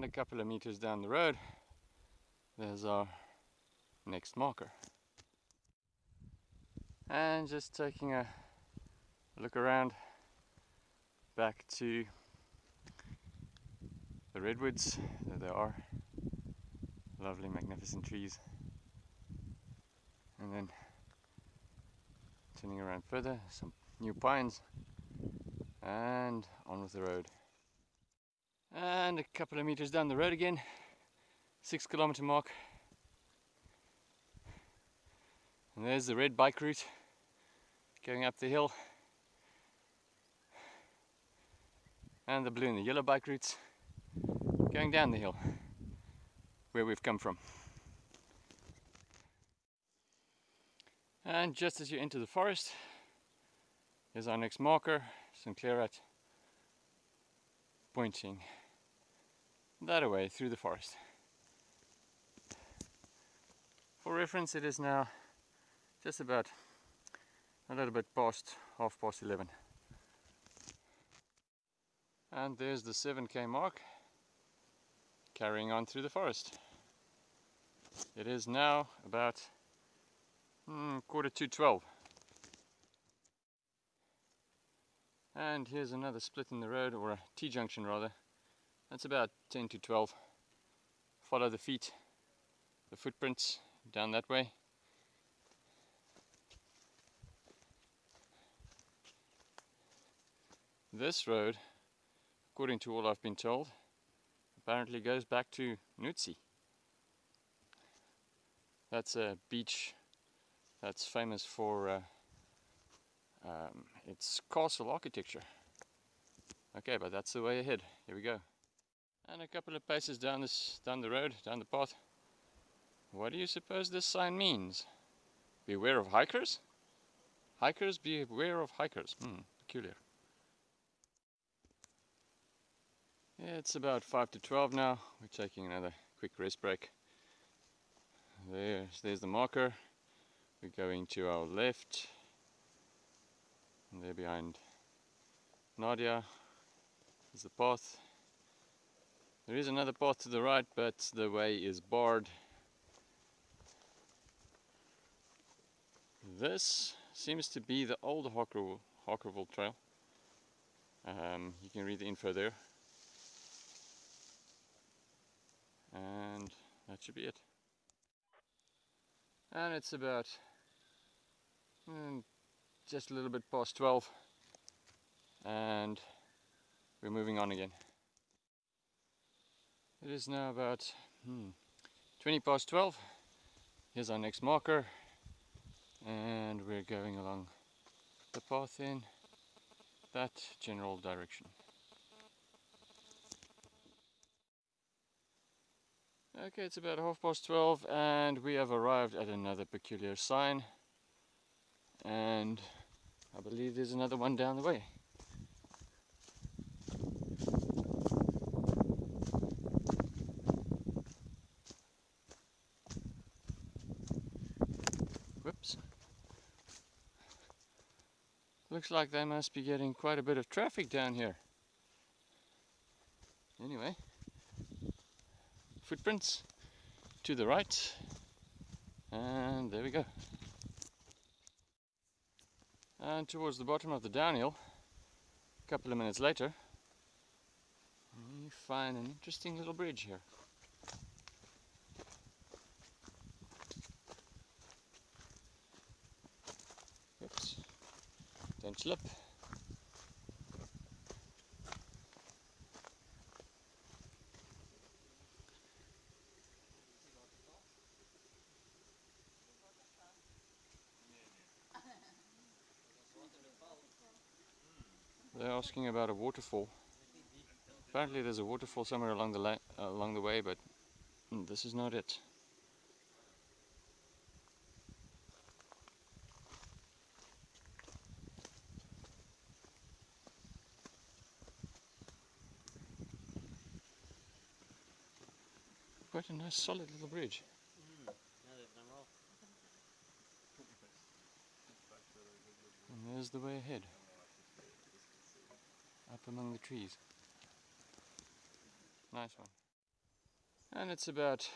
And a couple of meters down the road, there's our next marker. And just taking a look around back to the redwoods. There they are. Lovely, magnificent trees. And then turning around further, some new pines and on with the road. And a couple of meters down the road again, six kilometer mark. And there's the red bike route going up the hill. And the blue and the yellow bike routes going down the hill where we've come from. And just as you enter the forest, here's our next marker, Sinclair Hut, pointing that away through the forest. For reference, it is now just about a little bit past half past 11. And there's the 7k mark carrying on through the forest. It is now about mm, quarter to 12. And here's another split in the road, or a T-junction rather. That's about 10 to 12. Follow the feet, the footprints down that way. This road, according to all I've been told, apparently goes back to Noetzie. That's a beach that's famous for uh, um, its castle architecture. Okay, but that's the way ahead. Here we go. And a couple of paces down this down the road, down the path. What do you suppose this sign means? Beware of hikers? Hikers, beware of hikers. Hmm, peculiar. It's about 5 to 12 now. We're taking another quick rest break. There's, there's the marker. We're going to our left. And there behind Nadia is the path. There is another path to the right, but the way is barred. This seems to be the old Harkerville, Harkerville Trail. Um, you can read the info there. and that should be it and it's about mm, just a little bit past 12 and we're moving on again it is now about hmm, 20 past 12 here's our next marker and we're going along the path in that general direction Okay, it's about half past 12 and we have arrived at another peculiar sign. And I believe there's another one down the way. Looks like they must be getting quite a bit of traffic down here. Anyway footprints to the right and there we go and towards the bottom of the downhill a couple of minutes later we find an interesting little bridge here don't slip They're asking about a waterfall. Apparently there's a waterfall somewhere along the uh, along the way, but mm, this is not it. Quite a nice solid little bridge. And there's the way ahead up among the trees. Nice one. and it's about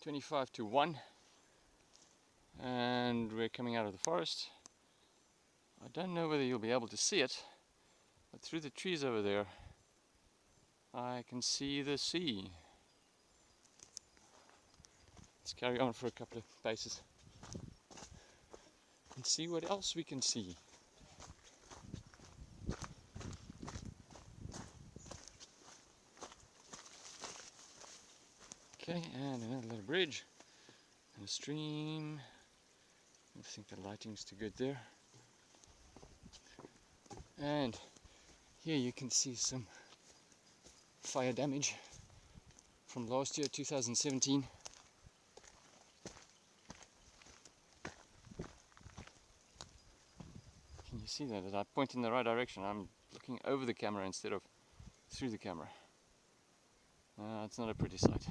25 to 1 and we're coming out of the forest I don't know whether you'll be able to see it but through the trees over there I can see the sea let's carry on for a couple of paces and see what else we can see Okay, and another little bridge and a stream. I think the lighting's too good there. And here you can see some fire damage from last year, 2017. Can you see that? As I point in the right direction, I'm looking over the camera instead of through the camera. Uh, it's not a pretty sight.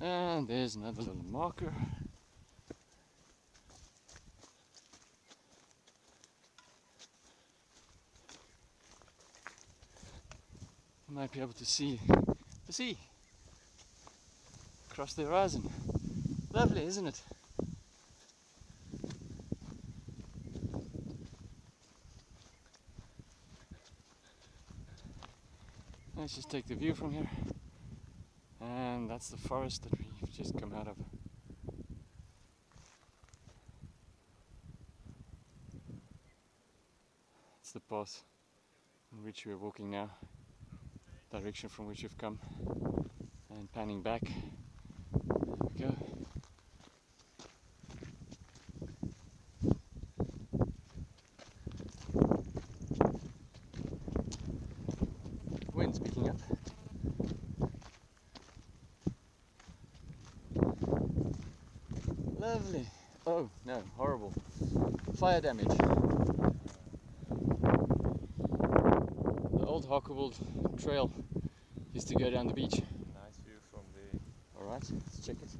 And there's another little marker. Might be able to see the sea across the horizon. Lovely, isn't it? Let's just take the view from here. And that's the forest that we've just come out of. It's the path in which we're walking now, direction from which we've come, and panning back. There we go. Wind's picking up. Lovely. Oh no, horrible. Fire damage. The old Harkerville trail used to go down the beach. Nice view from the Alright, let's check it.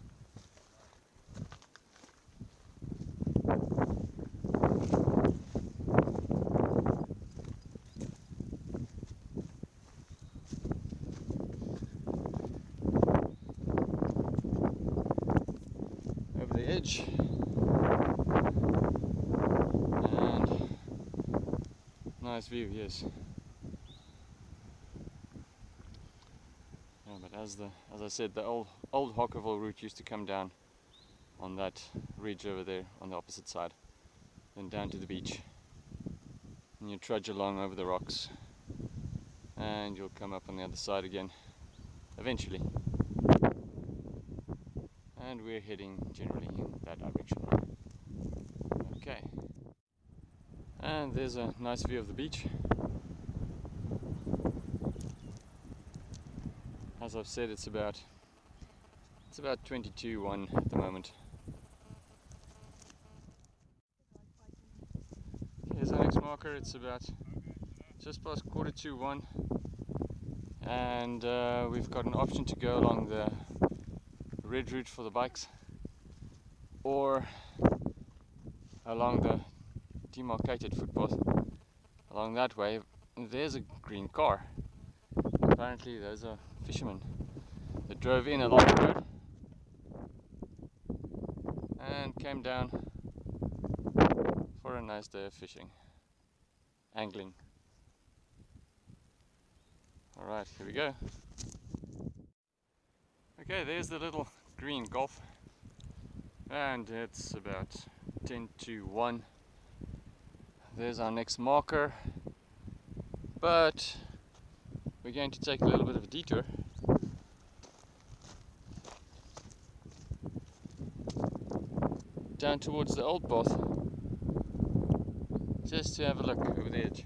Over the edge. And nice view, yes. Yeah, but as the as I said, the old old Harkerville route used to come down on that ridge over there on the opposite side, then down to the beach. And you trudge along over the rocks, and you'll come up on the other side again, eventually. And we're heading generally in that direction. Okay. And there's a nice view of the beach. As I've said, it's about it's about 22 1 at the moment. Here's our next marker. It's about just past quarter to one, and uh, we've got an option to go along the red route for the bikes, or along the demarcated footpath along that way. There's a green car. Apparently, those are fishermen that drove in along the road and came down for a nice day of fishing, angling. Alright, here we go. Okay, there's the little green golf, and it's about 10 to 1. There's our next marker, but we're going to take a little bit of a detour. Down towards the old path, just to have a look over the edge.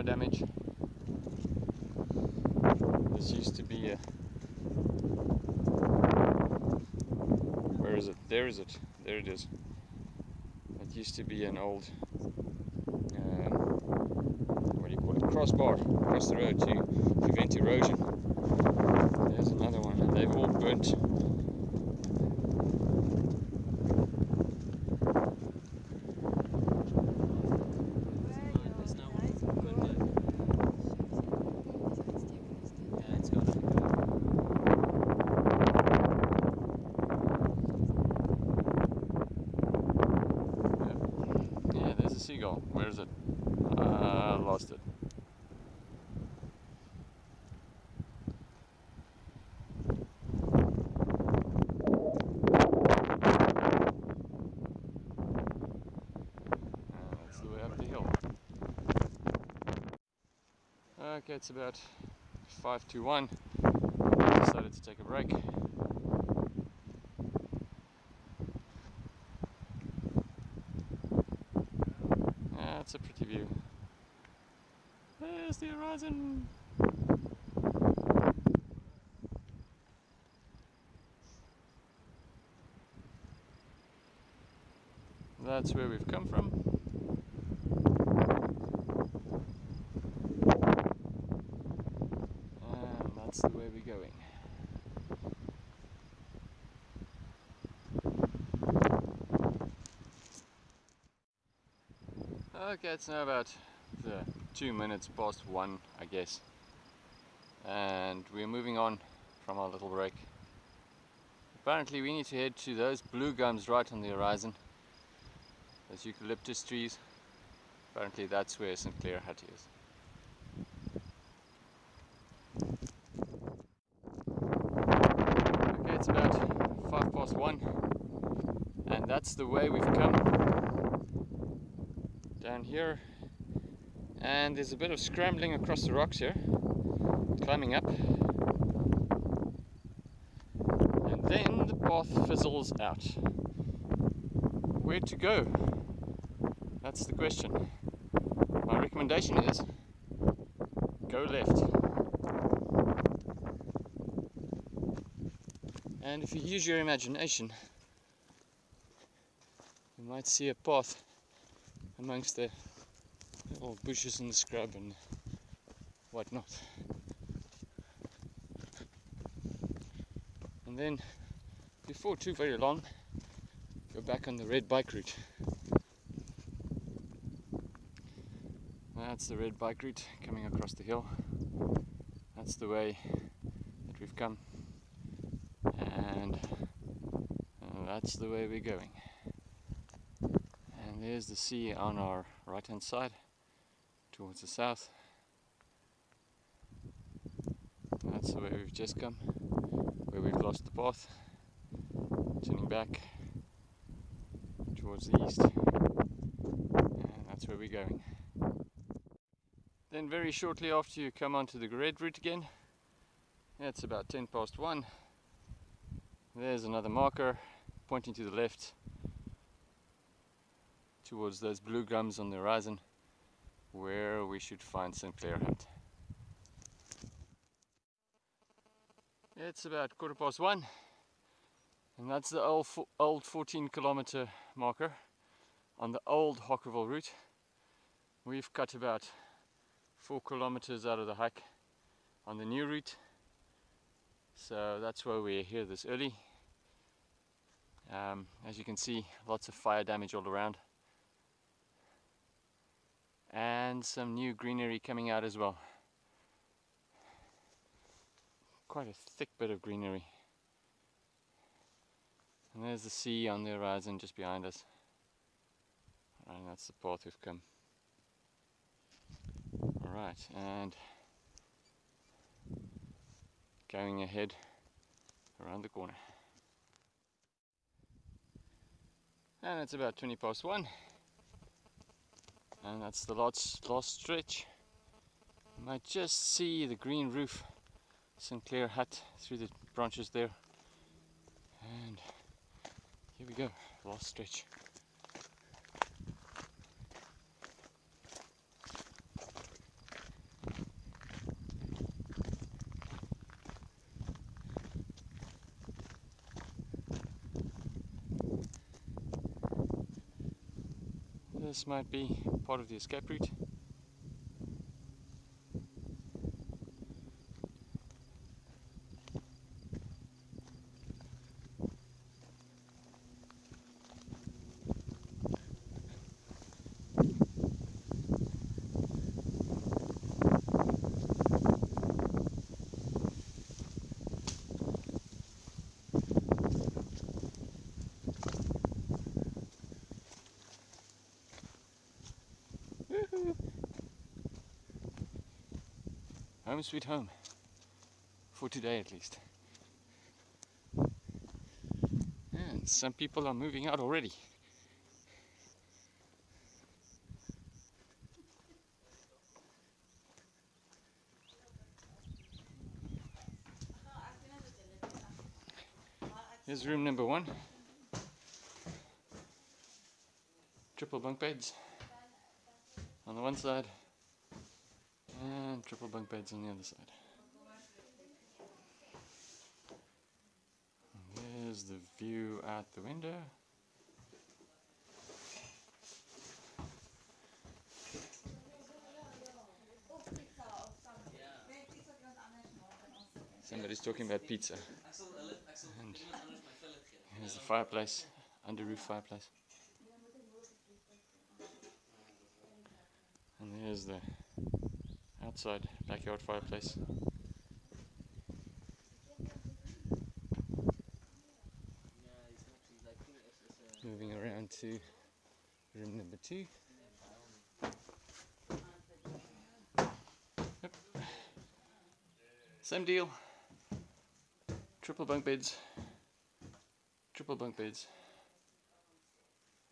of damage. This used to be a... Where is it? There is it. There it is. It used to be an old... Um, what do you call it? Crossbar across the road to prevent erosion. There's another one. They've all burnt Where is it? I lost it. Uh, that's the way up the hill. Okay, it's about five to one. Decided to take a break. Yeah, it's a pretty view. The horizon. That's where we've come from. And that's the way we're going. Okay, it's now about two minutes past one, I guess. And we're moving on from our little break. Apparently, we need to head to those blue gums right on the horizon. Those eucalyptus trees. Apparently, that's where Sinclair Hut is. Okay, it's about five past one, and that's the way we've come down here and there's a bit of scrambling across the rocks here climbing up. And then the path fizzles out. Where to go? That's the question. My recommendation is go left. And if you use your imagination you might see a path amongst the little bushes and scrub and whatnot. And then, before too very long, go back on the red bike route. That's the red bike route coming across the hill. That's the way that we've come. And that's the way we're going. And there's the sea on our right hand side towards the south. That's the way we've just come, where we've lost the path, turning back towards the east, and that's where we're going. Then, very shortly after you come onto the red route again, it's about 10 past 1. There's another marker pointing to the left towards those blue gums on the horizon where we should find Sinclair Hut. It's about quarter past one and that's the old, old 14 kilometer marker on the old Harkerville route. We've cut about four kilometers out of the hike on the new route so that's why we're here this early. Um, as you can see, lots of fire damage all around and some new greenery coming out as well. Quite a thick bit of greenery. And there's the sea on the horizon just behind us. And that's the path we've come. Alright, and going ahead around the corner. And it's about 20 past one and that's the last, last stretch. You might just see the green roof Sinclair hut through the branches there. And here we go, last stretch. this might be part of the escape route. Home sweet home. For today at least. And some people are moving out already. Here's room number one. Triple bunk beds on the one side triple bunk beds on the other side. And there's the view out the window. Somebody's talking about pizza. And here's the fireplace, under roof fireplace. And there's the outside backyard fireplace. Moving around to room number two. Yep. Same deal. Triple bunk beds. Triple bunk beds.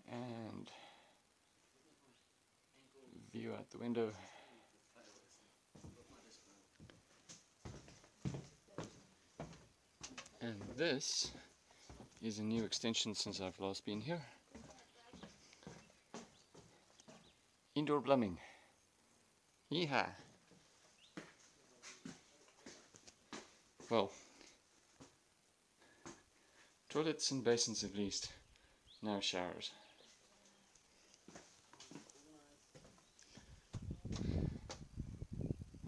And view out the window. And this is a new extension since I've last been here. Indoor plumbing. Yeehaw! Well, toilets and basins at least, no showers.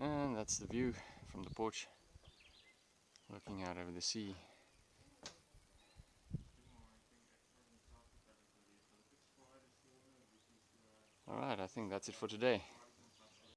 And that's the view from the porch looking out over the sea. Alright, I think that's it for today.